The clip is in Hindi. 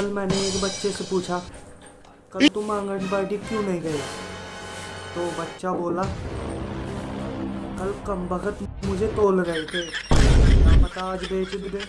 कल मैंने एक बच्चे से पूछा, कल तुम आंगनबाड़ी क्यों नहीं गए? तो बच्चा बोला, कल कम वक्त मुझे तोल रहे थे। ना पता आज बेच भी दे।